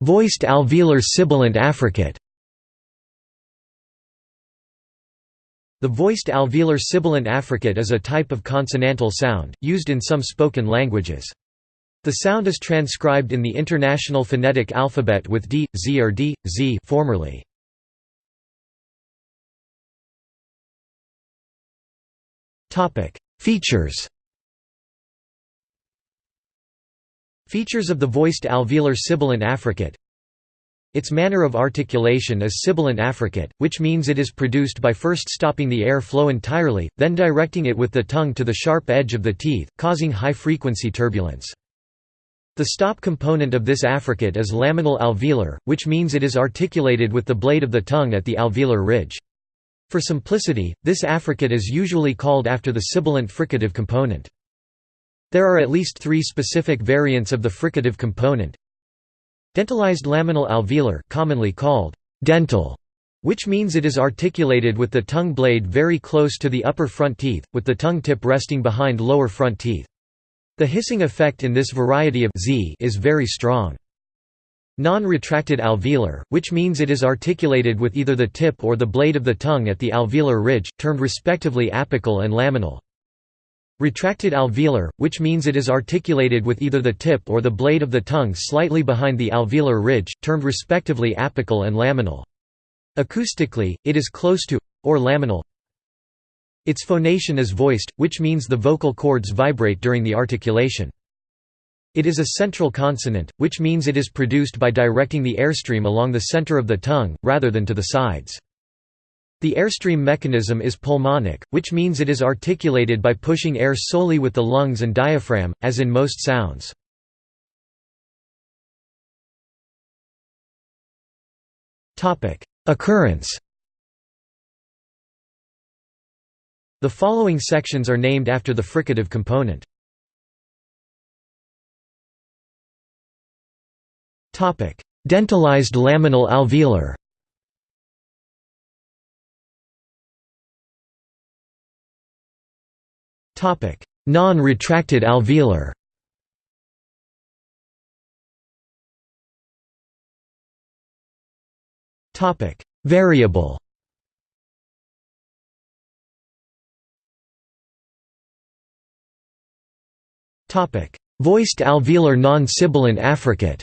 Voiced alveolar sibilant affricate The voiced alveolar sibilant affricate is a type of consonantal sound, used in some spoken languages. The sound is transcribed in the International Phonetic Alphabet with D, Z or D, Z formerly. Features Features of the voiced alveolar sibilant affricate Its manner of articulation is sibilant affricate, which means it is produced by first stopping the air flow entirely, then directing it with the tongue to the sharp edge of the teeth, causing high-frequency turbulence. The stop component of this affricate is laminal alveolar, which means it is articulated with the blade of the tongue at the alveolar ridge. For simplicity, this affricate is usually called after the sibilant fricative component. There are at least three specific variants of the fricative component. Dentalized laminal alveolar commonly called dental, which means it is articulated with the tongue blade very close to the upper front teeth, with the tongue tip resting behind lower front teeth. The hissing effect in this variety of Z is very strong. Non-retracted alveolar, which means it is articulated with either the tip or the blade of the tongue at the alveolar ridge, termed respectively apical and laminal. Retracted alveolar, which means it is articulated with either the tip or the blade of the tongue slightly behind the alveolar ridge, termed respectively apical and laminal. Acoustically, it is close to, or laminal. Its phonation is voiced, which means the vocal cords vibrate during the articulation. It is a central consonant, which means it is produced by directing the airstream along the center of the tongue, rather than to the sides. The airstream mechanism is pulmonic, which means it is articulated by pushing air solely with the lungs and diaphragm, as in most sounds. Occurrence The following sections are named after the fricative component. Dentalized laminal alveolar Non-retracted alveolar. Topic: Variable. Topic: Voiced alveolar non-sibilant affricate.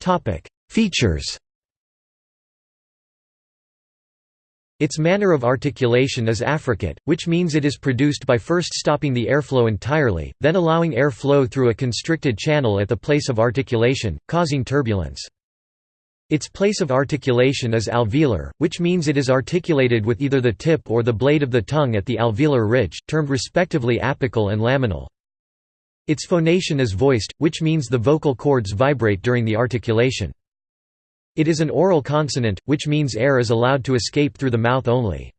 Topic: Features Its manner of articulation is affricate, which means it is produced by first stopping the airflow entirely, then allowing air flow through a constricted channel at the place of articulation, causing turbulence. Its place of articulation is alveolar, which means it is articulated with either the tip or the blade of the tongue at the alveolar ridge, termed respectively apical and laminal. Its phonation is voiced, which means the vocal cords vibrate during the articulation. It is an oral consonant, which means air is allowed to escape through the mouth only.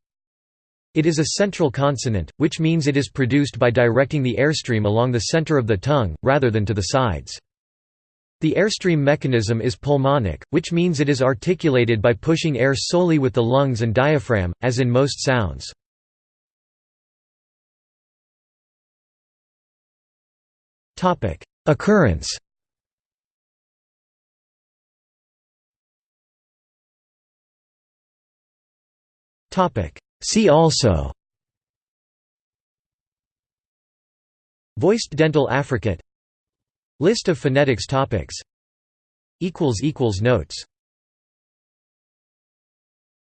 It is a central consonant, which means it is produced by directing the airstream along the center of the tongue, rather than to the sides. The airstream mechanism is pulmonic, which means it is articulated by pushing air solely with the lungs and diaphragm, as in most sounds. Occurrence See also. Voiced dental affricate. List of phonetics topics. Notes